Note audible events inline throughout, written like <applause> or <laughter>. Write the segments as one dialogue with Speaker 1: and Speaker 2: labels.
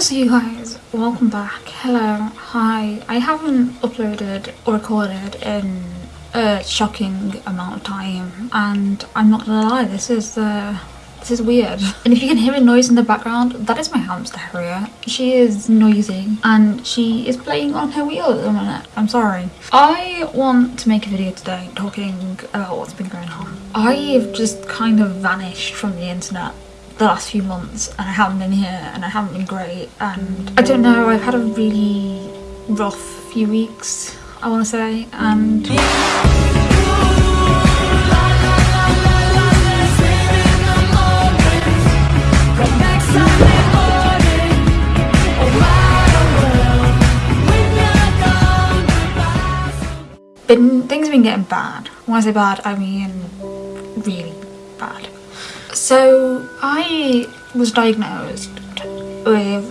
Speaker 1: up you guys? Welcome back. Hello. Hi. I haven't uploaded or recorded in a shocking amount of time and I'm not gonna lie, this is uh, this is weird. <laughs> And if you can hear a noise in the background, that is my hamster Harriet. She is noisy and she is playing on her wheel at the minute. I'm sorry. I want to make a video today talking about what's been going on. I've just kind of vanished from the internet the last few months and I haven't been here and I haven't been great and I don't know I've had a really rough few weeks I want to say and been things have been getting bad. When I say bad I mean really bad so I was diagnosed with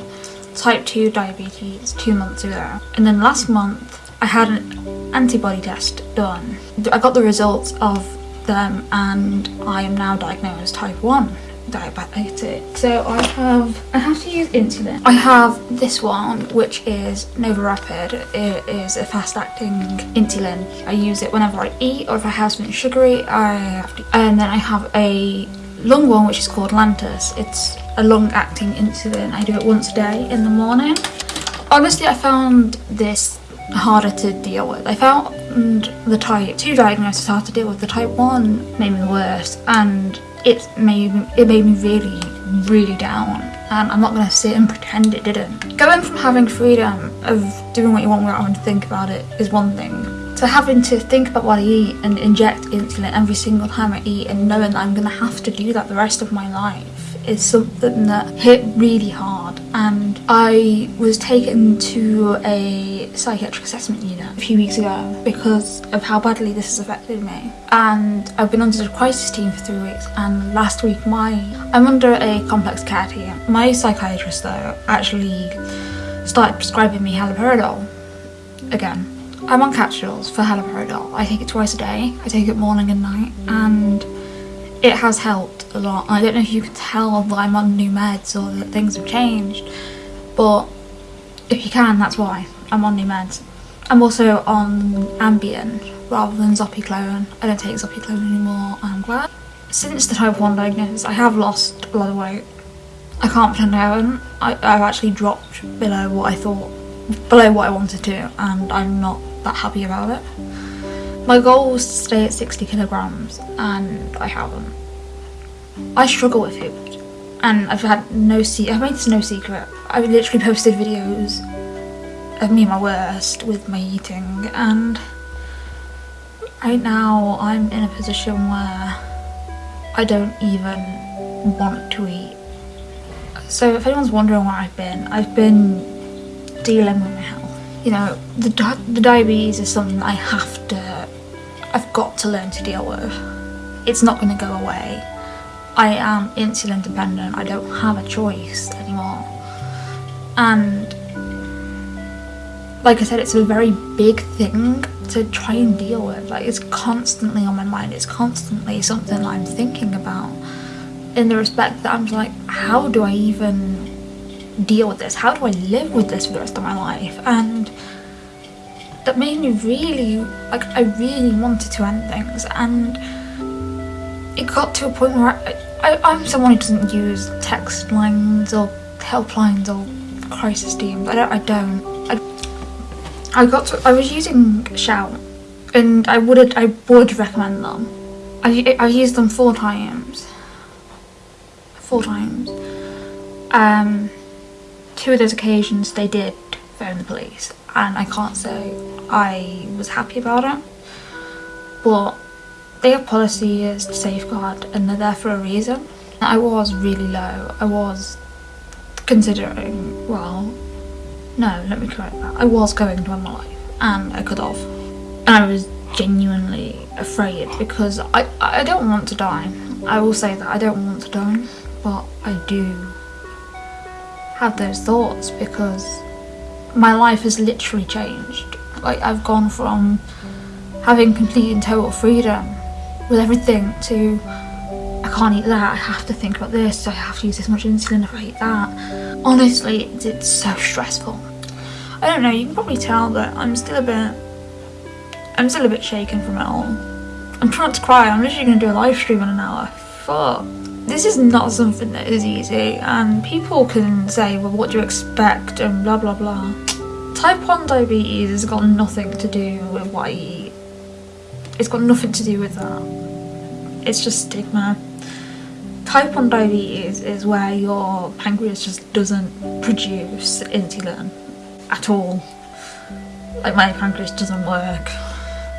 Speaker 1: type 2 diabetes two months ago and then last month I had an antibody test done. I got the results of them and I am now diagnosed type 1 diabetic. So I have, I have to use insulin. I have this one which is NovoRapid. It is a fast acting insulin. I use it whenever I eat or if I have something sugary I have to. And then I have a long one which is called Lantus. It's a long acting insulin. I do it once a day in the morning. Honestly I found this harder to deal with. I found the type 2 diagnosis hard to deal with. The type 1 made me worse and it made, me, it made me really, really down and I'm not going to sit and pretend it didn't. Going from having freedom of doing what you want without having to think about it is one thing so having to think about what I eat and inject insulin every single time I eat and knowing that I'm going to have to do that the rest of my life is something that hit really hard. And I was taken to a psychiatric assessment unit a few weeks ago because of how badly this has affected me. And I've been under the crisis team for three weeks and last week my I'm under a complex care team. My psychiatrist though actually started prescribing me haloperidol again I'm on capsules for haloperidol. I take it twice a day. I take it morning and night and it has helped a lot. I don't know if you can tell that I'm on new meds or that things have changed but if you can that's why I'm on new meds. I'm also on Ambien rather than Zopiclone. I don't take Zopiclone anymore I'm glad. Since the type 1 diagnosis I have lost a lot of weight. I can't pretend I haven't. I, I've actually dropped below what I thought, below what I wanted to and I'm not that happy about it. My goal was to stay at 60 kilograms and I haven't. I struggle with food and I've had no se I've made this no secret. I've literally posted videos of me my worst with my eating and right now I'm in a position where I don't even want to eat. So if anyone's wondering where I've been, I've been dealing with my health you know, the, di the diabetes is something I have to, I've got to learn to deal with. It's not going to go away. I am insulin dependent, I don't have a choice anymore. And like I said, it's a very big thing to try and deal with. Like it's constantly on my mind, it's constantly something I'm thinking about. In the respect that I'm like, how do I even deal with this? How do I live with this for the rest of my life? And that made me really, like, I really wanted to end things. And it got to a point where I, I, am someone who doesn't use text lines or helplines or crisis teams. I don't. I don't. I, I got to. I was using Shout, and I would. I would recommend them. I I used them four times. Four times. Um, two of those occasions they did phone the police and I can't say I was happy about it but their policy is to safeguard and they're there for a reason. I was really low. I was considering, well, no, let me correct that. I was going to end my life and I could have. And I was genuinely afraid because I, I don't want to die. I will say that I don't want to die, but I do have those thoughts because my life has literally changed. Like I've gone from having complete and total freedom with everything to I can't eat that, I have to think about this, I have to use this much insulin if I eat that. Honestly, it's, it's so stressful. I don't know, you can probably tell that I'm still a bit, I'm still a bit shaken from it all. I'm trying not to cry, I'm literally going to do a live stream in an hour. Fuck. This is not something that is easy and people can say, well what do you expect and blah blah blah. Type 1 diabetes has got nothing to do with what I eat. It's got nothing to do with that. It's just stigma. Type 1 diabetes is where your pancreas just doesn't produce insulin at all. Like my pancreas doesn't work.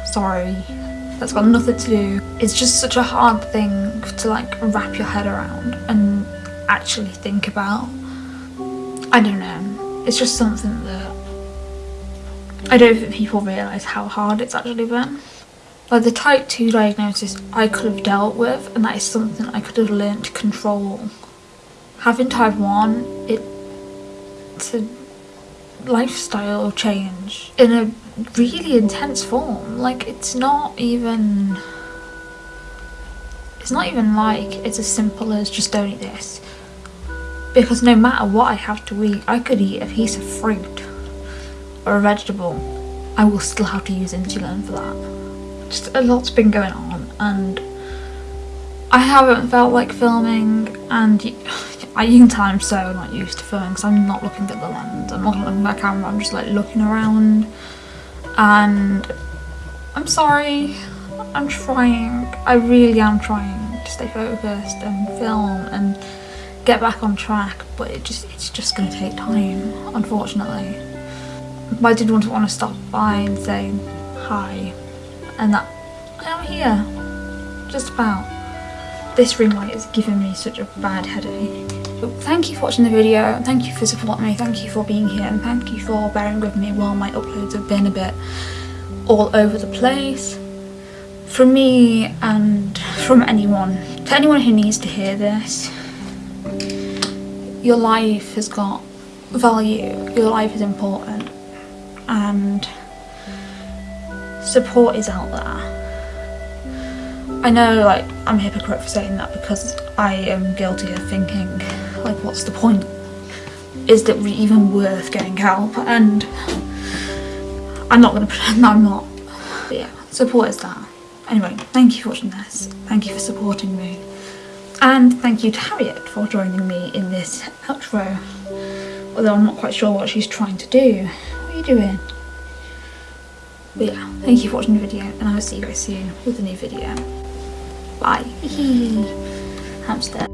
Speaker 1: Sorry. That's got nothing to do. It's just such a hard thing to like wrap your head around and actually think about. I don't know. It's just something that I don't think people realise how hard it's actually been. Like the type 2 diagnosis I could have dealt with and that is something I could have learned to control. Having type 1, it's a lifestyle change in a really intense form. Like it's not even... It's not even like it's as simple as just don't eat this. Because no matter what I have to eat, I could eat a piece of fruit or a vegetable. I will still have to use insulin for that just a lot's been going on and I haven't felt like filming and you, you can tell I'm so not used to filming because I'm not looking at the lens, I'm not looking at the camera, I'm just like looking around and I'm sorry, I'm trying, I really am trying to stay focused and film and get back on track but it just it's just going to take time unfortunately. But I did want to want to stop by and say hi and that I'm here, just about. This ring light is giving me such a bad headache. Thank you for watching the video, thank you for supporting me, thank you for being here. And thank you for bearing with me while my uploads have been a bit all over the place. From me and from anyone, to anyone who needs to hear this, your life has got value, your life is important. And support is out there. I know like I'm a hypocrite for saying that because I am guilty of thinking like what's the point? Is it even worth getting help? And I'm not going <laughs> to pretend I'm not. But yeah, support is that. Anyway, thank you for watching this. Thank you for supporting me. And thank you to Harriet for joining me in this outro. Although I'm not quite sure what she's trying to do. What are you doing? But yeah, thank you for watching the video and I will see you guys soon with a new video. Bye. <laughs> Hamster.